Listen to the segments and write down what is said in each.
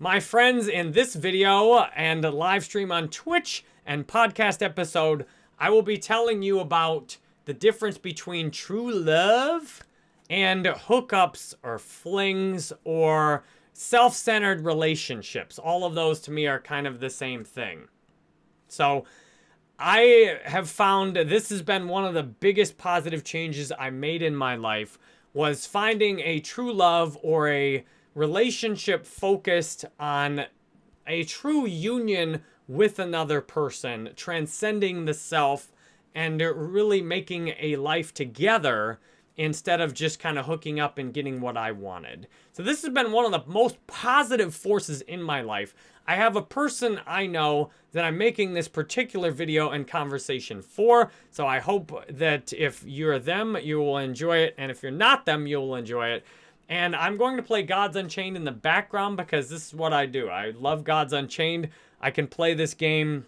My friends, in this video and live stream on Twitch and podcast episode, I will be telling you about the difference between true love and hookups or flings or self-centered relationships. All of those to me are kind of the same thing. So I have found this has been one of the biggest positive changes I made in my life was finding a true love or a relationship focused on a true union with another person, transcending the self and really making a life together instead of just kind of hooking up and getting what I wanted. So this has been one of the most positive forces in my life. I have a person I know that I'm making this particular video and conversation for. So I hope that if you're them, you will enjoy it. And if you're not them, you will enjoy it. And I'm going to play Gods Unchained in the background because this is what I do. I love Gods Unchained. I can play this game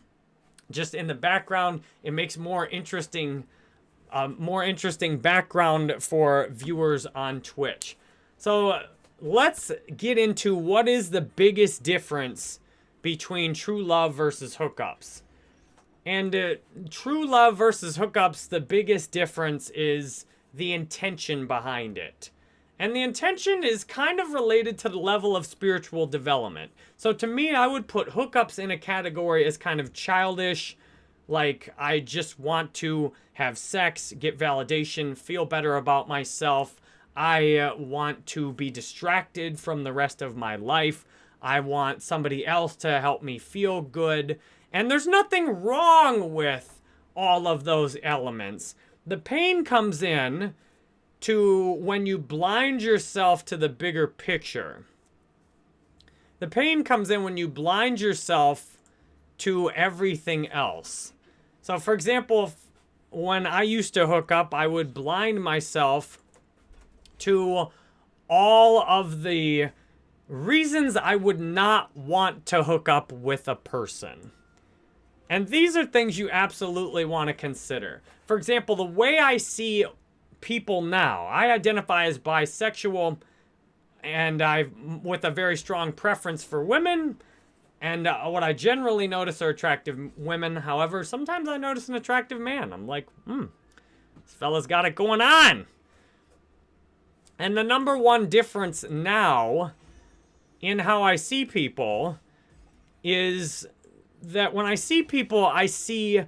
just in the background. It makes more interesting, uh, more interesting background for viewers on Twitch. So let's get into what is the biggest difference between true love versus hookups. And uh, true love versus hookups, the biggest difference is the intention behind it. And the intention is kind of related to the level of spiritual development. So to me, I would put hookups in a category as kind of childish, like I just want to have sex, get validation, feel better about myself. I uh, want to be distracted from the rest of my life. I want somebody else to help me feel good. And there's nothing wrong with all of those elements. The pain comes in to when you blind yourself to the bigger picture. The pain comes in when you blind yourself to everything else. So, for example, when I used to hook up, I would blind myself to all of the reasons I would not want to hook up with a person. And these are things you absolutely want to consider. For example, the way I see people now. I identify as bisexual and I with a very strong preference for women. And uh, what I generally notice are attractive women. However, sometimes I notice an attractive man. I'm like, hmm, this fella's got it going on. And the number one difference now in how I see people is that when I see people, I see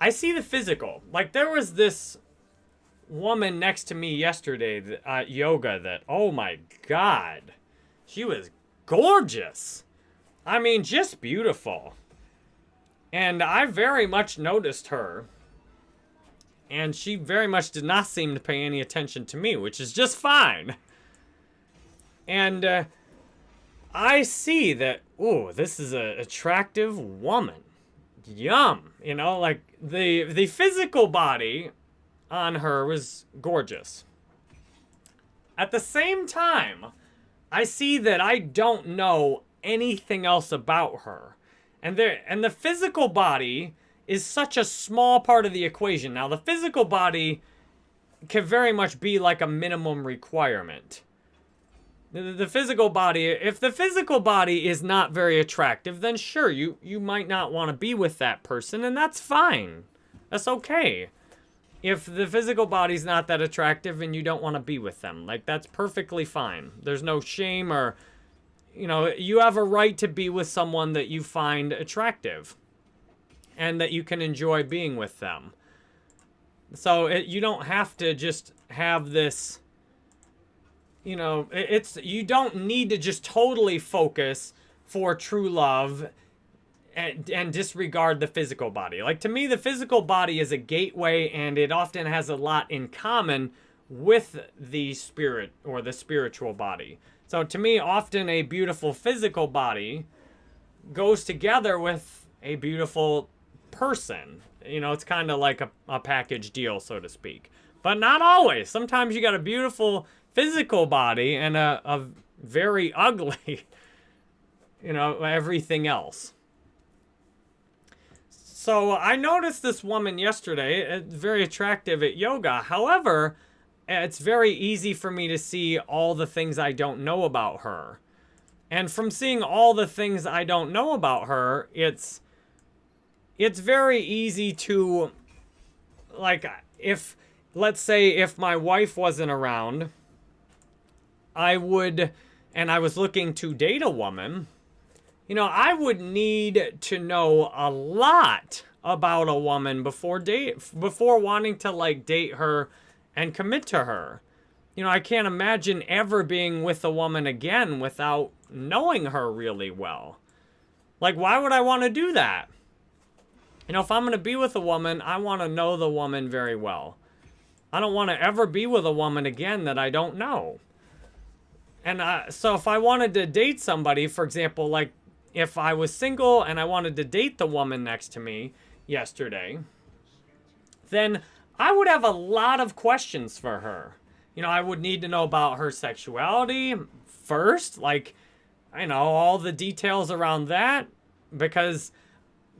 I see the physical. Like there was this woman next to me yesterday at yoga that, oh my God, she was gorgeous. I mean, just beautiful. And I very much noticed her. And she very much did not seem to pay any attention to me, which is just fine. And uh, I see that, oh, this is an attractive woman. Yum. You know, like the the physical body on her was gorgeous. At the same time, I see that I don't know anything else about her. And there and the physical body is such a small part of the equation. Now, the physical body can very much be like a minimum requirement. The, the physical body, if the physical body is not very attractive, then sure, you, you might not want to be with that person, and that's fine. That's okay if the physical body's not that attractive and you don't want to be with them. Like, that's perfectly fine. There's no shame or, you know, you have a right to be with someone that you find attractive and that you can enjoy being with them. So it, you don't have to just have this, you know, it, it's, you don't need to just totally focus for true love and, and disregard the physical body. Like to me, the physical body is a gateway and it often has a lot in common with the spirit or the spiritual body. So to me, often a beautiful physical body goes together with a beautiful person. You know, it's kind of like a, a package deal, so to speak. But not always. Sometimes you got a beautiful physical body and a, a very ugly, you know, everything else. So uh, I noticed this woman yesterday, uh, very attractive at yoga. However, it's very easy for me to see all the things I don't know about her. And from seeing all the things I don't know about her, it's it's very easy to like if let's say if my wife wasn't around, I would and I was looking to date a woman, you know, I would need to know a lot about a woman before date before wanting to like date her and commit to her. You know, I can't imagine ever being with a woman again without knowing her really well. Like why would I want to do that? You know, if I'm going to be with a woman, I want to know the woman very well. I don't want to ever be with a woman again that I don't know. And uh, so if I wanted to date somebody, for example, like if I was single and I wanted to date the woman next to me yesterday, then I would have a lot of questions for her. You know, I would need to know about her sexuality first, like, I know, all the details around that, because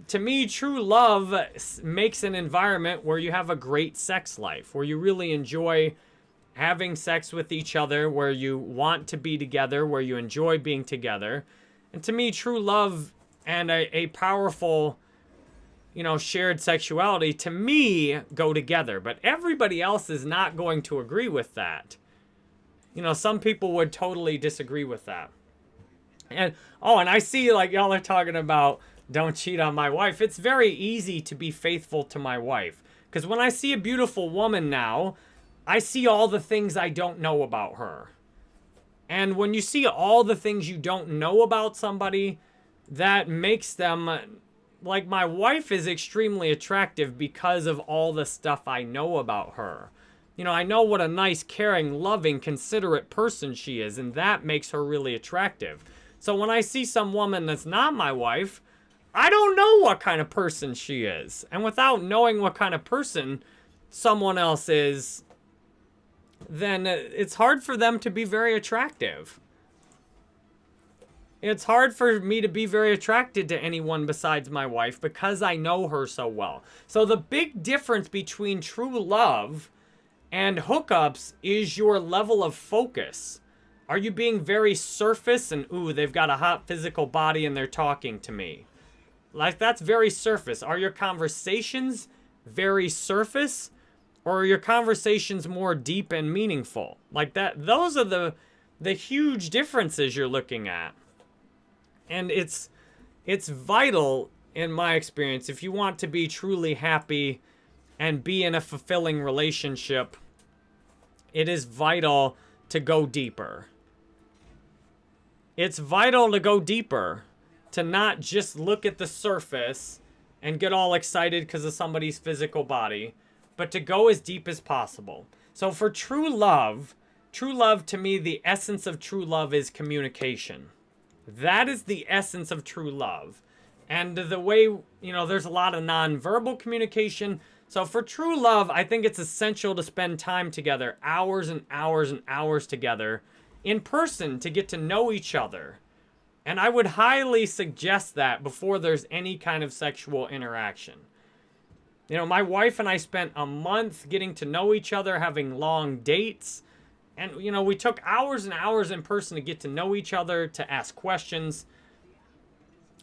to me, true love makes an environment where you have a great sex life, where you really enjoy having sex with each other, where you want to be together, where you enjoy being together. And to me, true love and a, a powerful, you know, shared sexuality, to me, go together. But everybody else is not going to agree with that. You know, some people would totally disagree with that. And, oh, and I see, like, y'all are talking about don't cheat on my wife. It's very easy to be faithful to my wife. Because when I see a beautiful woman now, I see all the things I don't know about her. And when you see all the things you don't know about somebody, that makes them, like my wife is extremely attractive because of all the stuff I know about her. You know, I know what a nice, caring, loving, considerate person she is, and that makes her really attractive. So when I see some woman that's not my wife, I don't know what kind of person she is. And without knowing what kind of person someone else is, then it's hard for them to be very attractive. It's hard for me to be very attracted to anyone besides my wife because I know her so well. So the big difference between true love and hookups is your level of focus. Are you being very surface and, ooh, they've got a hot physical body and they're talking to me? Like, that's very surface. Are your conversations very surface? Or are your conversations more deep and meaningful? Like that, those are the, the huge differences you're looking at. And it's, it's vital, in my experience, if you want to be truly happy and be in a fulfilling relationship, it is vital to go deeper. It's vital to go deeper to not just look at the surface and get all excited because of somebody's physical body, but to go as deep as possible. So for true love, true love to me, the essence of true love is communication. That is the essence of true love. And the way, you know, there's a lot of nonverbal communication. So for true love, I think it's essential to spend time together, hours and hours and hours together in person to get to know each other and I would highly suggest that before there's any kind of sexual interaction. You know, my wife and I spent a month getting to know each other, having long dates. And, you know, we took hours and hours in person to get to know each other, to ask questions.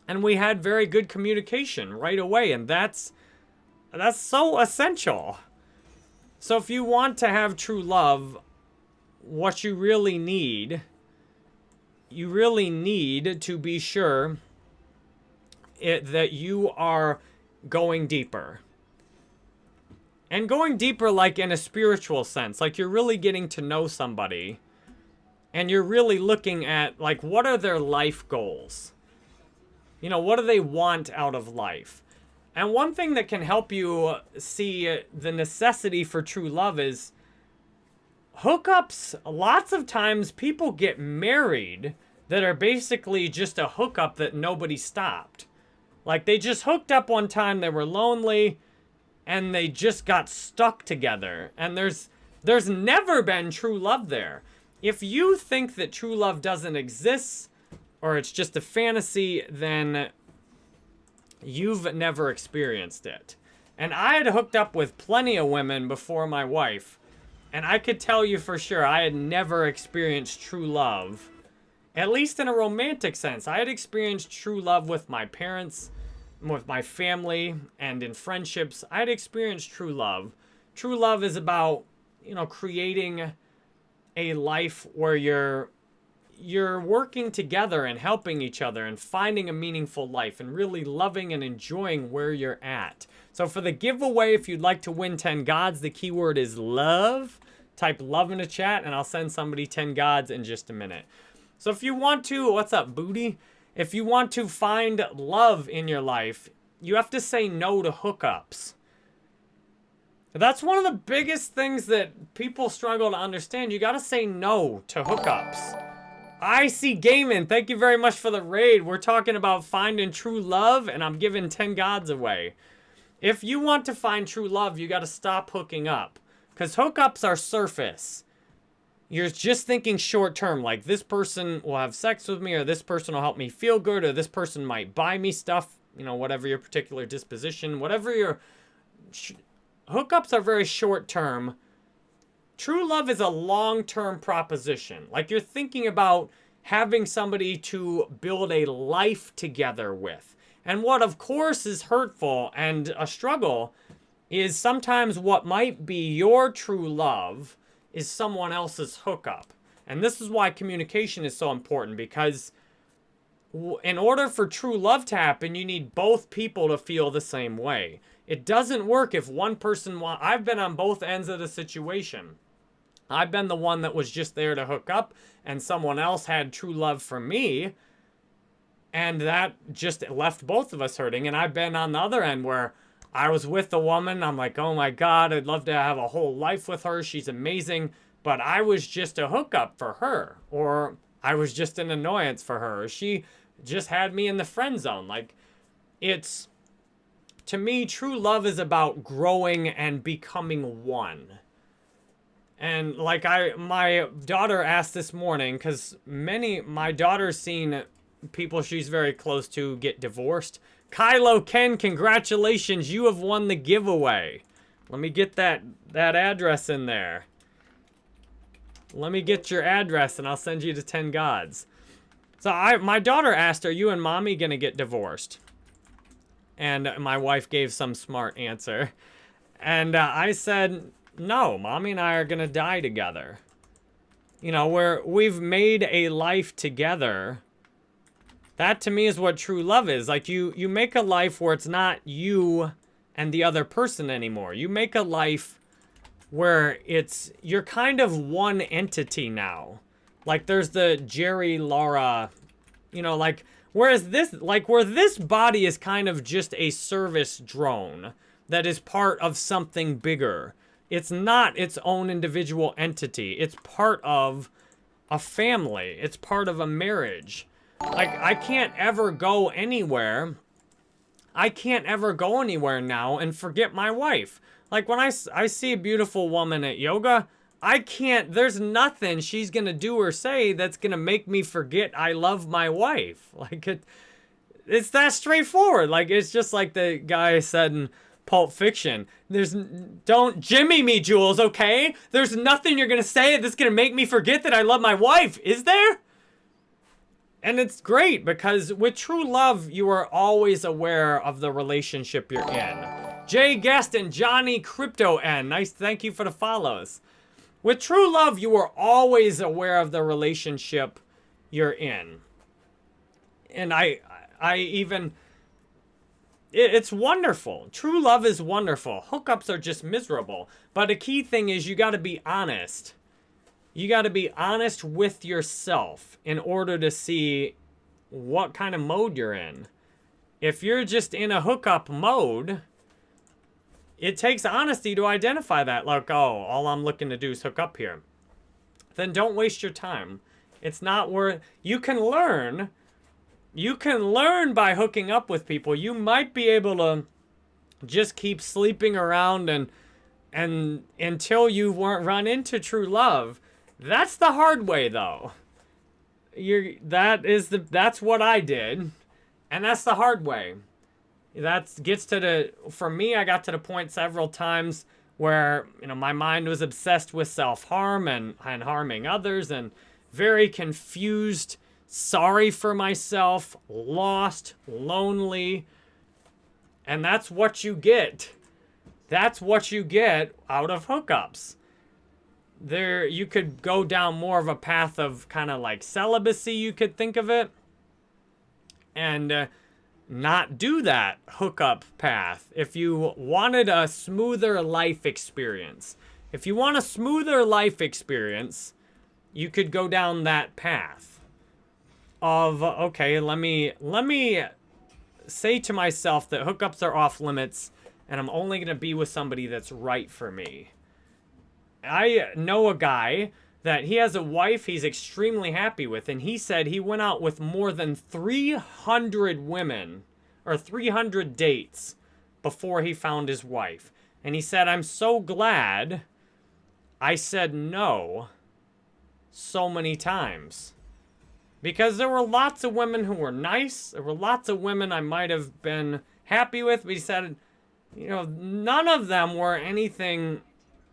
And we had very good communication right away. And that's, that's so essential. So if you want to have true love, what you really need you really need to be sure it, that you are going deeper. And going deeper like in a spiritual sense, like you're really getting to know somebody and you're really looking at like what are their life goals? You know, what do they want out of life? And one thing that can help you see the necessity for true love is hookups. Lots of times people get married that are basically just a hookup that nobody stopped. Like they just hooked up one time, they were lonely, and they just got stuck together. And there's there's never been true love there. If you think that true love doesn't exist, or it's just a fantasy, then you've never experienced it. And I had hooked up with plenty of women before my wife, and I could tell you for sure I had never experienced true love at least in a romantic sense. I had experienced true love with my parents, with my family, and in friendships. I had experienced true love. True love is about, you know, creating a life where you're you're working together and helping each other and finding a meaningful life and really loving and enjoying where you're at. So for the giveaway, if you'd like to win 10 gods, the keyword is love. Type love in the chat and I'll send somebody 10 gods in just a minute. So if you want to, what's up, booty? If you want to find love in your life, you have to say no to hookups. That's one of the biggest things that people struggle to understand. You got to say no to hookups. I see gaming. Thank you very much for the raid. We're talking about finding true love, and I'm giving 10 gods away. If you want to find true love, you got to stop hooking up. Because hookups are surface you're just thinking short term, like this person will have sex with me, or this person will help me feel good, or this person might buy me stuff, you know, whatever your particular disposition, whatever your hookups are very short term. True love is a long term proposition. Like you're thinking about having somebody to build a life together with. And what, of course, is hurtful and a struggle is sometimes what might be your true love is someone else's hookup. And this is why communication is so important because in order for true love to happen, you need both people to feel the same way. It doesn't work if one person want I've been on both ends of the situation. I've been the one that was just there to hook up and someone else had true love for me and that just left both of us hurting and I've been on the other end where I was with the woman. I'm like, oh my God, I'd love to have a whole life with her. She's amazing. But I was just a hookup for her. Or I was just an annoyance for her. She just had me in the friend zone. Like, it's, to me, true love is about growing and becoming one. And like I, my daughter asked this morning, because many, my daughter's seen people she's very close to get divorced. Kylo Ken, congratulations. You have won the giveaway. Let me get that, that address in there. Let me get your address and I'll send you to 10 gods. So I, my daughter asked, are you and mommy going to get divorced? And my wife gave some smart answer. And uh, I said, no, mommy and I are going to die together. You know, we're, we've made a life together that to me is what true love is. Like you, you make a life where it's not you and the other person anymore. You make a life where it's, you're kind of one entity now. Like there's the Jerry Laura, you know, like, whereas this, like where this body is kind of just a service drone that is part of something bigger. It's not its own individual entity. It's part of a family. It's part of a marriage. Like, I can't ever go anywhere. I can't ever go anywhere now and forget my wife. Like, when I, I see a beautiful woman at yoga, I can't, there's nothing she's going to do or say that's going to make me forget I love my wife. Like, it, it's that straightforward. Like, it's just like the guy said in Pulp Fiction. There's, don't Jimmy me, Jules, okay? There's nothing you're going to say that's going to make me forget that I love my wife, is there? And it's great because with true love, you are always aware of the relationship you're in. Jay Guest and Johnny Crypto N, nice thank you for the follows. With true love, you are always aware of the relationship you're in. And I, I even, it, it's wonderful. True love is wonderful. Hookups are just miserable. But a key thing is you got to be honest you got to be honest with yourself in order to see what kind of mode you're in. If you're just in a hookup mode, it takes honesty to identify that. Like, oh, all I'm looking to do is hook up here. Then don't waste your time. It's not worth... You can learn. You can learn by hooking up with people. You might be able to just keep sleeping around and and until you weren't run into true love. That's the hard way, though. You're, that is the, that's what I did. And that's the hard way. That gets to the, for me, I got to the point several times where, you know, my mind was obsessed with self-harm and, and harming others and very confused sorry for myself, lost, lonely. And that's what you get. That's what you get out of hookups. There, you could go down more of a path of kind of like celibacy, you could think of it. And uh, not do that hookup path. If you wanted a smoother life experience, if you want a smoother life experience, you could go down that path of okay, let me let me say to myself that hookups are off limits and I'm only going to be with somebody that's right for me. I know a guy that he has a wife he's extremely happy with and he said he went out with more than 300 women or 300 dates before he found his wife. And he said, I'm so glad I said no so many times. Because there were lots of women who were nice. There were lots of women I might have been happy with. But he said, you know, none of them were anything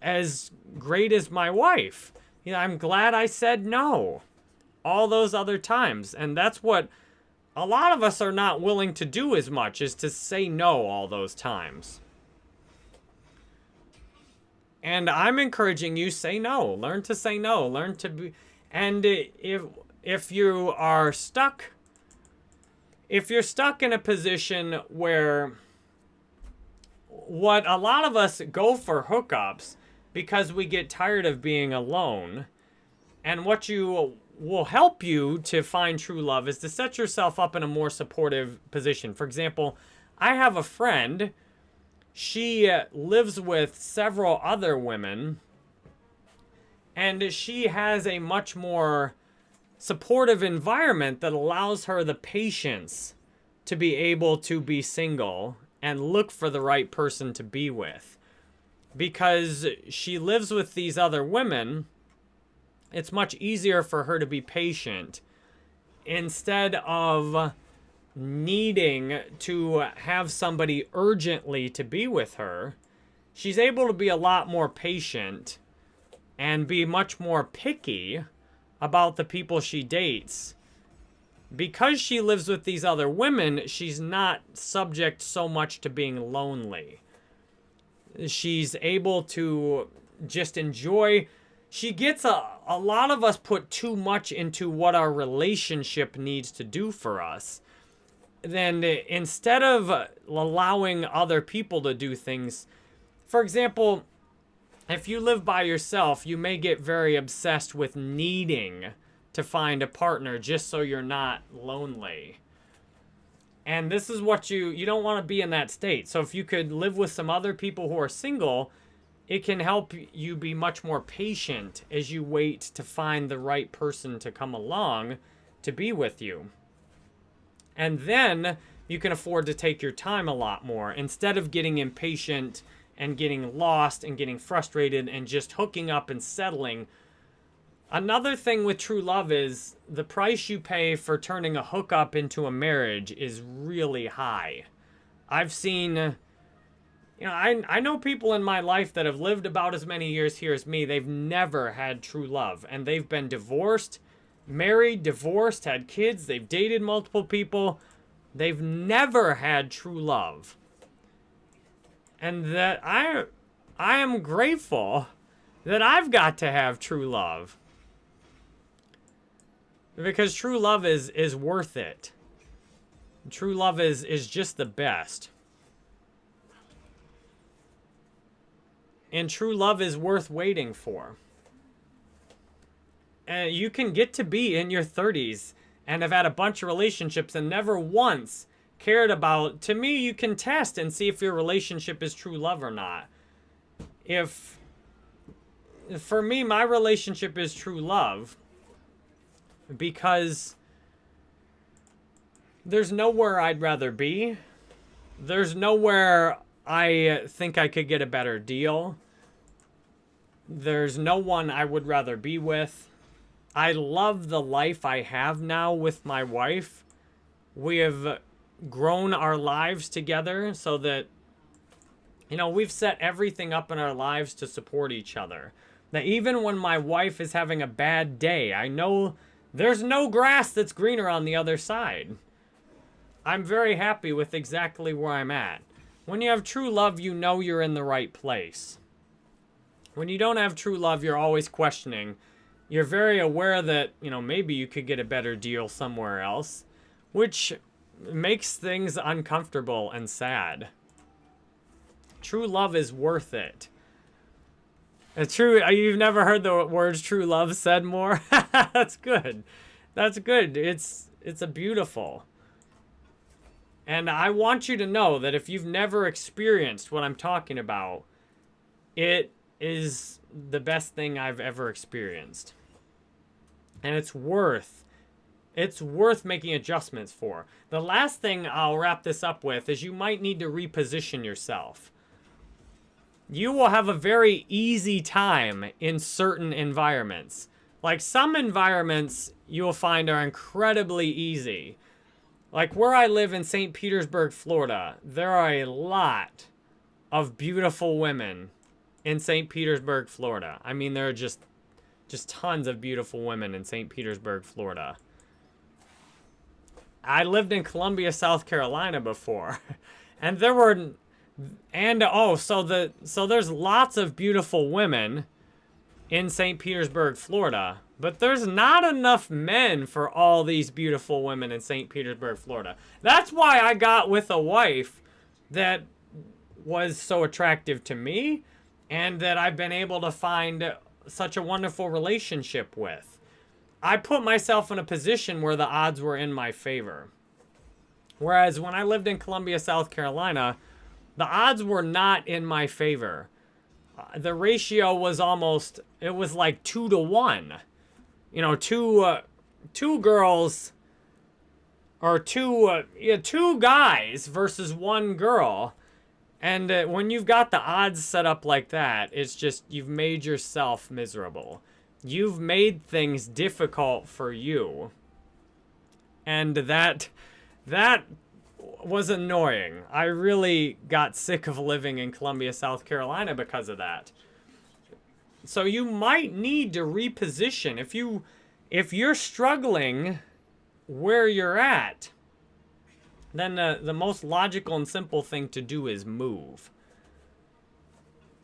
as great as my wife. You know, I'm glad I said no all those other times. And that's what a lot of us are not willing to do as much is to say no all those times. And I'm encouraging you say no. Learn to say no. Learn to be and if if you are stuck if you're stuck in a position where what a lot of us go for hookups because we get tired of being alone and what you will help you to find true love is to set yourself up in a more supportive position. For example, I have a friend she uh, lives with several other women and she has a much more supportive environment that allows her the patience to be able to be single and look for the right person to be with. Because she lives with these other women, it's much easier for her to be patient instead of needing to have somebody urgently to be with her, she's able to be a lot more patient and be much more picky about the people she dates. Because she lives with these other women, she's not subject so much to being lonely. She's able to just enjoy. She gets a, a lot of us put too much into what our relationship needs to do for us then instead of allowing other people to do things, for example, if you live by yourself, you may get very obsessed with needing to find a partner just so you're not lonely. And this is what you, you don't want to be in that state. So if you could live with some other people who are single, it can help you be much more patient as you wait to find the right person to come along to be with you. And then you can afford to take your time a lot more instead of getting impatient and getting lost and getting frustrated and just hooking up and settling. Another thing with true love is the price you pay for turning a hookup into a marriage is really high. I've seen, you know, I, I know people in my life that have lived about as many years here as me. They've never had true love and they've been divorced married, divorced, had kids, they've dated multiple people. They've never had true love. And that I I am grateful that I've got to have true love. Because true love is is worth it. True love is is just the best. And true love is worth waiting for uh, you can get to be in your 30s and have had a bunch of relationships and never once cared about. To me, you can test and see if your relationship is true love or not. If, for me, my relationship is true love because there's nowhere I'd rather be. There's nowhere I think I could get a better deal. There's no one I would rather be with. I love the life I have now with my wife. We have grown our lives together so that, you know, we've set everything up in our lives to support each other. That even when my wife is having a bad day, I know There's no grass that's greener on the other side. I'm very happy with exactly where I'm at. When you have true love, you know you're in the right place. When you don't have true love, you're always questioning. You're very aware that, you know, maybe you could get a better deal somewhere else, which makes things uncomfortable and sad. True love is worth it. A true, uh, you've never heard the words true love said more? That's good. That's good. It's, it's a beautiful. And I want you to know that if you've never experienced what I'm talking about, it is the best thing I've ever experienced. And it's worth it's worth making adjustments for. The last thing I'll wrap this up with is you might need to reposition yourself. You will have a very easy time in certain environments. Like some environments you'll find are incredibly easy. Like where I live in St. Petersburg, Florida, there are a lot of beautiful women in St. Petersburg, Florida. I mean, there are just just tons of beautiful women in St. Petersburg, Florida. I lived in Columbia, South Carolina before. And there were and oh, so the so there's lots of beautiful women in St. Petersburg, Florida. But there's not enough men for all these beautiful women in St. Petersburg, Florida. That's why I got with a wife that was so attractive to me and that I've been able to find such a wonderful relationship with. I put myself in a position where the odds were in my favor. Whereas when I lived in Columbia, South Carolina, the odds were not in my favor. Uh, the ratio was almost, it was like two to one you know, two uh, two girls or two uh, yeah, two guys versus one girl. And uh, when you've got the odds set up like that, it's just you've made yourself miserable. You've made things difficult for you. And that that was annoying. I really got sick of living in Columbia, South Carolina because of that. So you might need to reposition. If you if you're struggling where you're at, then the, the most logical and simple thing to do is move.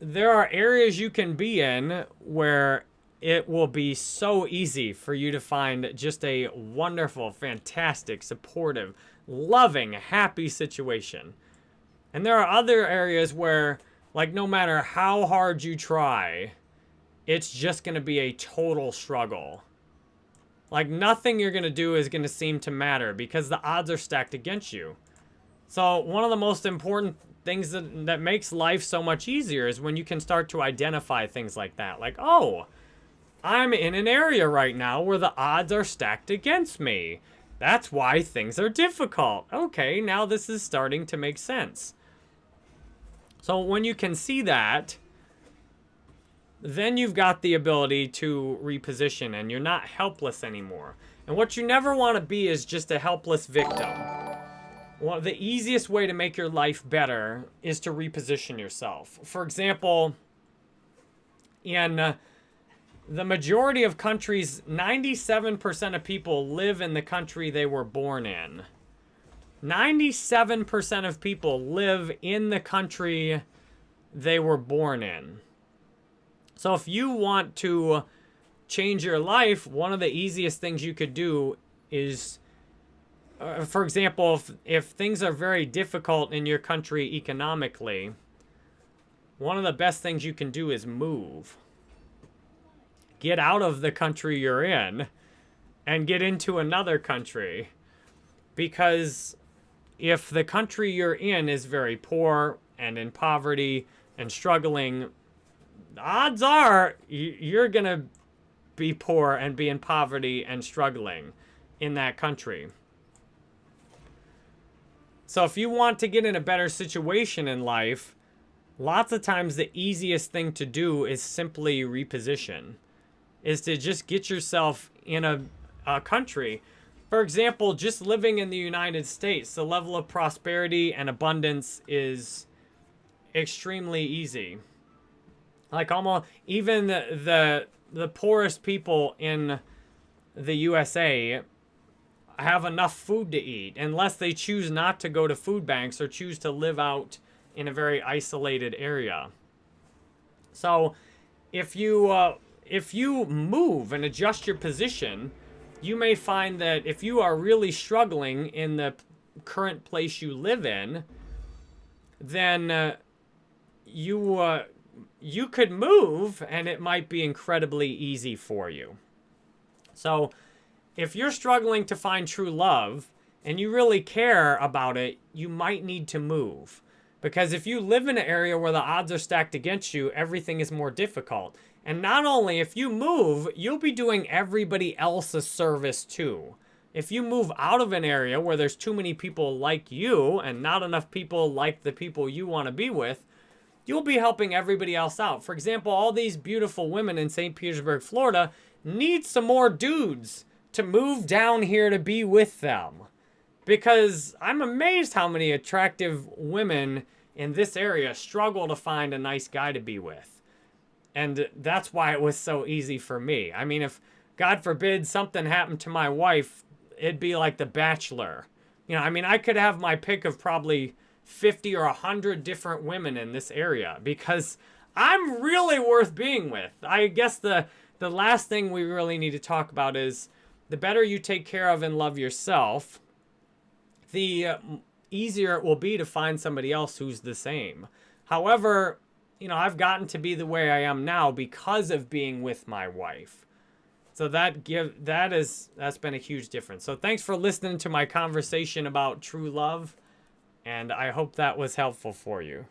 There are areas you can be in where it will be so easy for you to find just a wonderful, fantastic, supportive, loving, happy situation. And there are other areas where, like, no matter how hard you try, it's just going to be a total struggle. Like, nothing you're going to do is going to seem to matter because the odds are stacked against you. So, one of the most important things that, that makes life so much easier is when you can start to identify things like that. Like, oh, I'm in an area right now where the odds are stacked against me. That's why things are difficult. Okay, now this is starting to make sense. So when you can see that, then you've got the ability to reposition and you're not helpless anymore. And what you never want to be is just a helpless victim. Well, the easiest way to make your life better is to reposition yourself. For example, in the majority of countries, 97% of people live in the country they were born in. 97% of people live in the country they were born in. So if you want to change your life, one of the easiest things you could do is, uh, for example, if, if things are very difficult in your country economically, one of the best things you can do is move. Get out of the country you're in and get into another country. Because if the country you're in is very poor and in poverty and struggling, odds are you're going to be poor and be in poverty and struggling in that country. So if you want to get in a better situation in life, lots of times the easiest thing to do is simply reposition. Is to just get yourself in a, a country. For example, just living in the United States, the level of prosperity and abundance is extremely easy. Like almost even the, the the poorest people in the USA have enough food to eat unless they choose not to go to food banks or choose to live out in a very isolated area. So if you uh, if you move and adjust your position, you may find that if you are really struggling in the current place you live in, then uh, you uh, you could move and it might be incredibly easy for you. So if you're struggling to find true love and you really care about it, you might need to move. Because if you live in an area where the odds are stacked against you, everything is more difficult. And not only, if you move, you'll be doing everybody else a service too. If you move out of an area where there's too many people like you and not enough people like the people you want to be with, you'll be helping everybody else out. For example, all these beautiful women in St. Petersburg, Florida need some more dudes to move down here to be with them. Because I'm amazed how many attractive women in this area struggle to find a nice guy to be with. And that's why it was so easy for me. I mean, if God forbid something happened to my wife, it'd be like The Bachelor. You know, I mean, I could have my pick of probably 50 or 100 different women in this area because I'm really worth being with. I guess the the last thing we really need to talk about is the better you take care of and love yourself, the uh, easier it will be to find somebody else who's the same. However, you know, I've gotten to be the way I am now because of being with my wife. So that give that is that's been a huge difference. So thanks for listening to my conversation about true love and I hope that was helpful for you.